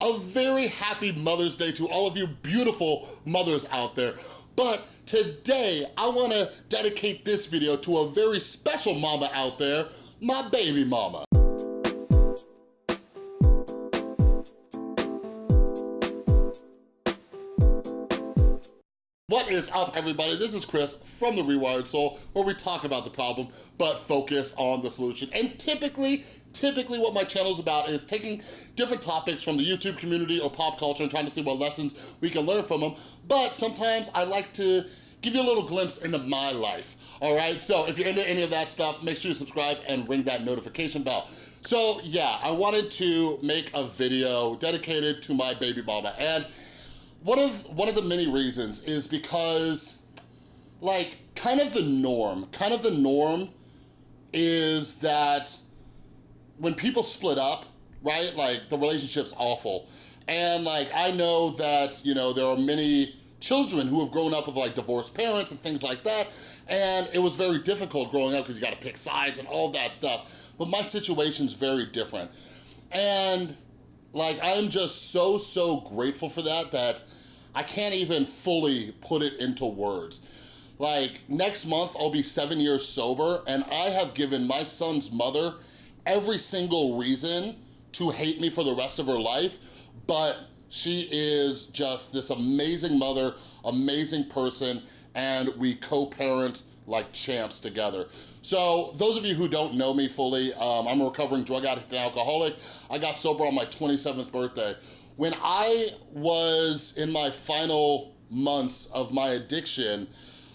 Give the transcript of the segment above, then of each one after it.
A very happy Mother's Day to all of you beautiful mothers out there. But today, I wanna dedicate this video to a very special mama out there, my baby mama. Is up, everybody? This is Chris from The Rewired Soul, where we talk about the problem, but focus on the solution. And typically, typically what my channel is about is taking different topics from the YouTube community or pop culture and trying to see what lessons we can learn from them. But sometimes I like to give you a little glimpse into my life, all right? So if you're into any of that stuff, make sure you subscribe and ring that notification bell. So yeah, I wanted to make a video dedicated to my baby mama. And one of, one of the many reasons is because like kind of the norm, kind of the norm is that when people split up, right, like the relationship's awful. And like, I know that, you know, there are many children who have grown up with like divorced parents and things like that. And it was very difficult growing up because you gotta pick sides and all that stuff. But my situation's very different. And like, I'm just so, so grateful for that, that I can't even fully put it into words. Like, next month I'll be seven years sober, and I have given my son's mother every single reason to hate me for the rest of her life, but she is just this amazing mother, amazing person, and we co-parent like champs together. So those of you who don't know me fully, um, I'm a recovering drug addict and alcoholic. I got sober on my 27th birthday. When I was in my final months of my addiction,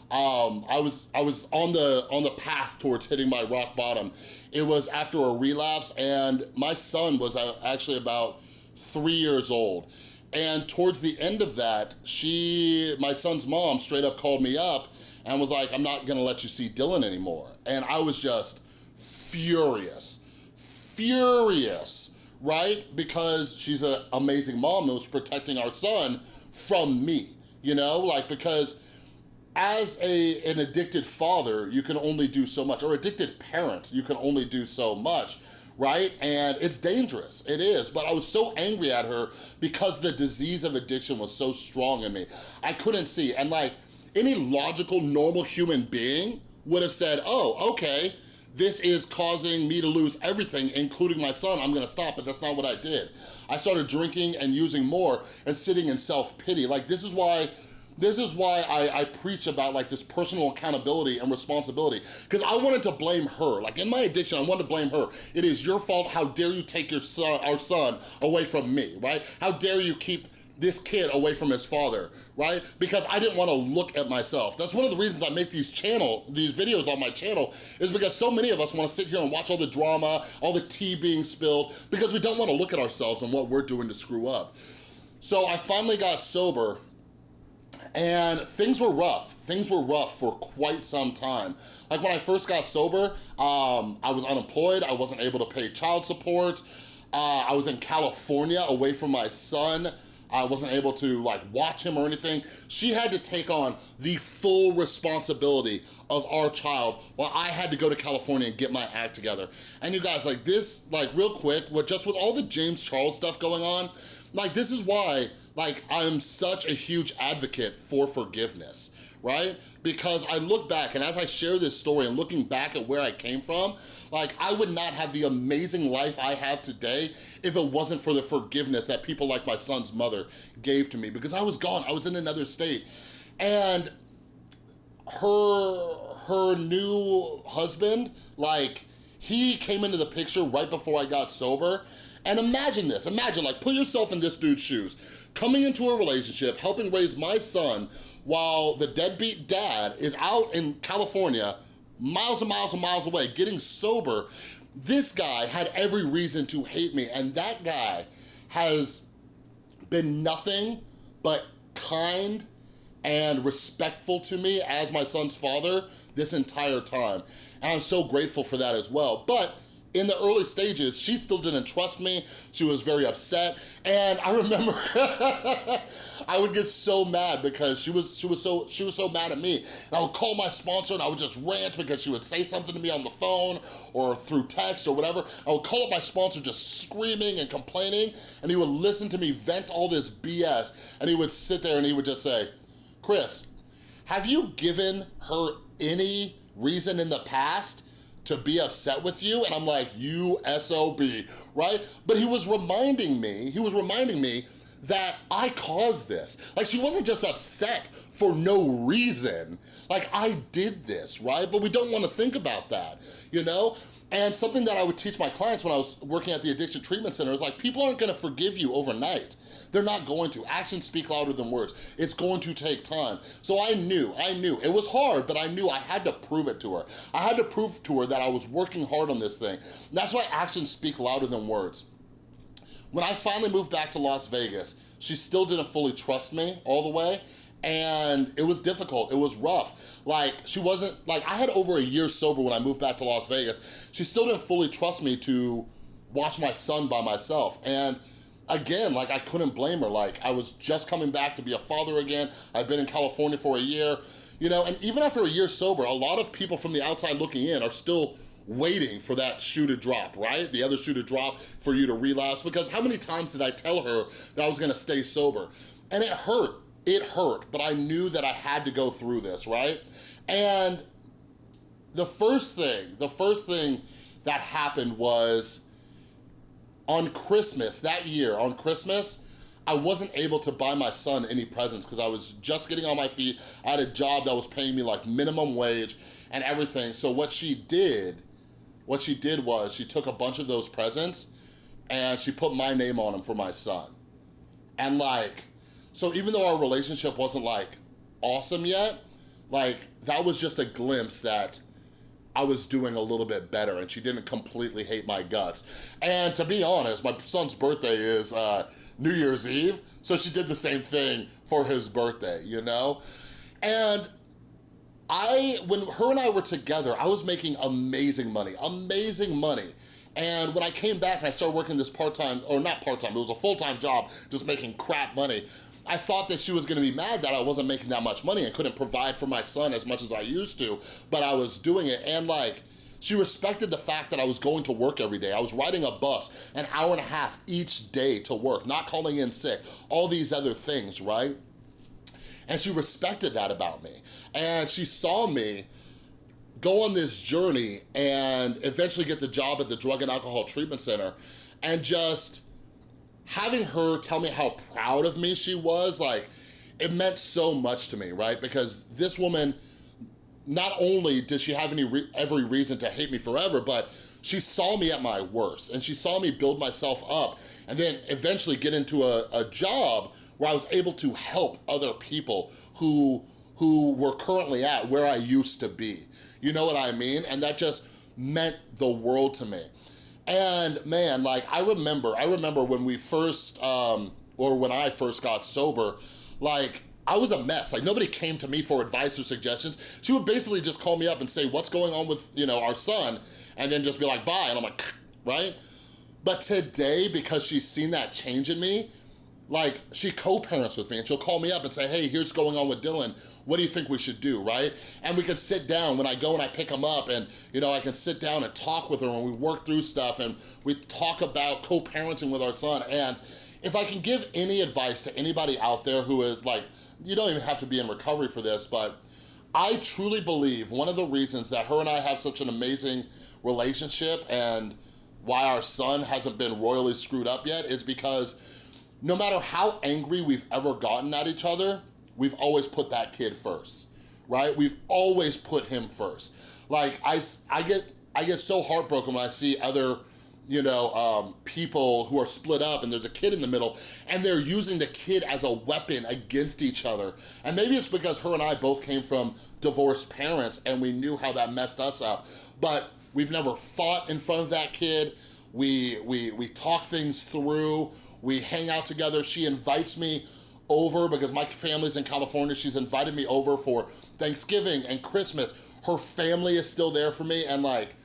um, I was I was on the on the path towards hitting my rock bottom. It was after a relapse, and my son was uh, actually about three years old. And towards the end of that, she, my son's mom, straight up called me up and was like, "I'm not gonna let you see Dylan anymore." And I was just furious, furious, right? Because she's an amazing mom and was protecting our son from me, you know, like because as a an addicted father, you can only do so much, or addicted parent, you can only do so much, right? And it's dangerous, it is. But I was so angry at her because the disease of addiction was so strong in me. I couldn't see, and like any logical, normal human being would have said, oh, okay, this is causing me to lose everything, including my son, I'm gonna stop, but that's not what I did. I started drinking and using more and sitting in self-pity. Like this is why this is why I, I, preach about like this personal accountability and responsibility because I wanted to blame her. Like in my addiction, I wanted to blame her. It is your fault. How dare you take your son, our son away from me, right? How dare you keep this kid away from his father, right? Because I didn't wanna look at myself. That's one of the reasons I make these channel, these videos on my channel, is because so many of us wanna sit here and watch all the drama, all the tea being spilled, because we don't wanna look at ourselves and what we're doing to screw up. So I finally got sober and things were rough. Things were rough for quite some time. Like when I first got sober, um, I was unemployed, I wasn't able to pay child support, uh, I was in California away from my son, I wasn't able to like watch him or anything. She had to take on the full responsibility of our child while I had to go to California and get my act together. And you guys, like this, like real quick, with just with all the James Charles stuff going on, like this is why like I'm such a huge advocate for forgiveness right? Because I look back and as I share this story and looking back at where I came from, like I would not have the amazing life I have today if it wasn't for the forgiveness that people like my son's mother gave to me because I was gone, I was in another state. And her, her new husband, like he came into the picture right before I got sober and imagine this, imagine like put yourself in this dude's shoes, coming into a relationship, helping raise my son while the deadbeat dad is out in California, miles and miles and miles away, getting sober, this guy had every reason to hate me. And that guy has been nothing but kind and respectful to me as my son's father this entire time. And I'm so grateful for that as well. But in the early stages, she still didn't trust me. She was very upset. And I remember I would get so mad because she was she was so she was so mad at me. And I would call my sponsor and I would just rant because she would say something to me on the phone or through text or whatever. I would call up my sponsor just screaming and complaining and he would listen to me vent all this BS and he would sit there and he would just say, Chris, have you given her any reason in the past to be upset with you? And I'm like, you SOB, right? But he was reminding me, he was reminding me that I caused this. Like she wasn't just upset for no reason. Like I did this, right? But we don't wanna think about that, you know? And something that I would teach my clients when I was working at the Addiction Treatment Center is like, people aren't gonna forgive you overnight. They're not going to. Actions speak louder than words. It's going to take time. So I knew, I knew. It was hard, but I knew I had to prove it to her. I had to prove to her that I was working hard on this thing. That's why actions speak louder than words. When I finally moved back to Las Vegas, she still didn't fully trust me all the way, and it was difficult, it was rough. Like, she wasn't, like, I had over a year sober when I moved back to Las Vegas. She still didn't fully trust me to watch my son by myself, and again, like I couldn't blame her. Like I was just coming back to be a father again. I've been in California for a year, you know, and even after a year sober, a lot of people from the outside looking in are still waiting for that shoe to drop, right? The other shoe to drop for you to relapse because how many times did I tell her that I was gonna stay sober? And it hurt, it hurt, but I knew that I had to go through this, right? And the first thing, the first thing that happened was on Christmas, that year, on Christmas, I wasn't able to buy my son any presents because I was just getting on my feet. I had a job that was paying me like minimum wage and everything. So what she did, what she did was she took a bunch of those presents and she put my name on them for my son. And like, so even though our relationship wasn't like awesome yet, like that was just a glimpse that I was doing a little bit better and she didn't completely hate my guts. And to be honest, my son's birthday is uh, New Year's Eve, so she did the same thing for his birthday, you know? And I, when her and I were together, I was making amazing money, amazing money. And when I came back and I started working this part-time, or not part-time, it was a full-time job, just making crap money, I thought that she was gonna be mad that I wasn't making that much money and couldn't provide for my son as much as I used to, but I was doing it and like, she respected the fact that I was going to work every day. I was riding a bus an hour and a half each day to work, not calling in sick, all these other things, right? And she respected that about me. And she saw me go on this journey and eventually get the job at the Drug and Alcohol Treatment Center and just having her tell me how proud of me she was, like, it meant so much to me, right? Because this woman, not only did she have any re every reason to hate me forever, but she saw me at my worst and she saw me build myself up and then eventually get into a, a job where I was able to help other people who who were currently at where I used to be. You know what I mean? And that just meant the world to me. And man, like I remember, I remember when we first, um, or when I first got sober, like I was a mess. Like nobody came to me for advice or suggestions. She would basically just call me up and say, what's going on with, you know, our son? And then just be like, bye. And I'm like, right? But today, because she's seen that change in me, like she co-parents with me and she'll call me up and say, hey, here's going on with Dylan. What do you think we should do, right? And we can sit down when I go and I pick him up and, you know, I can sit down and talk with her and we work through stuff and we talk about co-parenting with our son. And if I can give any advice to anybody out there who is like, you don't even have to be in recovery for this, but I truly believe one of the reasons that her and I have such an amazing relationship and why our son hasn't been royally screwed up yet is because no matter how angry we've ever gotten at each other, we've always put that kid first, right? We've always put him first. Like, I, I, get, I get so heartbroken when I see other you know, um, people who are split up and there's a kid in the middle and they're using the kid as a weapon against each other. And maybe it's because her and I both came from divorced parents and we knew how that messed us up. But we've never fought in front of that kid. We, we, we talk things through. We hang out together. She invites me over because my family's in California. She's invited me over for Thanksgiving and Christmas. Her family is still there for me and like,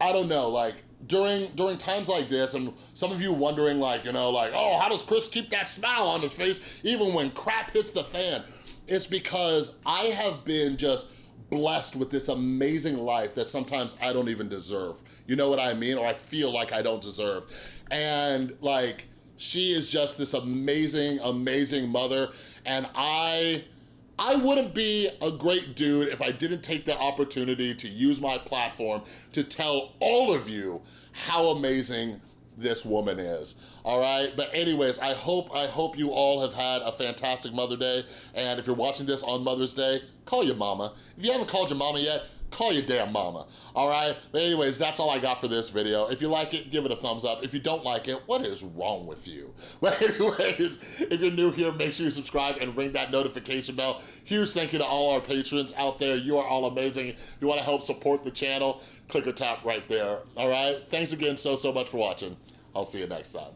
I don't know, like during during times like this, and some of you wondering like, you know, like, oh, how does Chris keep that smile on his face even when crap hits the fan? It's because I have been just blessed with this amazing life that sometimes I don't even deserve. You know what I mean? Or I feel like I don't deserve. And like, she is just this amazing, amazing mother. And I, I wouldn't be a great dude if I didn't take the opportunity to use my platform to tell all of you how amazing this woman is. All right? But anyways i hope i hope you all have had a fantastic mother day. And if you're watching this on mother's day call your mama. If you haven't called your mama yet call your damn mama. All right? But anyways that's all i got for this video. If you like it give it a thumbs up. If you don't like it what is wrong with you? But anyways if you're new here make sure you subscribe and ring that notification bell. Huge thank you to all our patrons out there. You are all amazing. If you want to help support the channel click or tap right there. All right? Thanks again so so much for watching. I'll see you next time.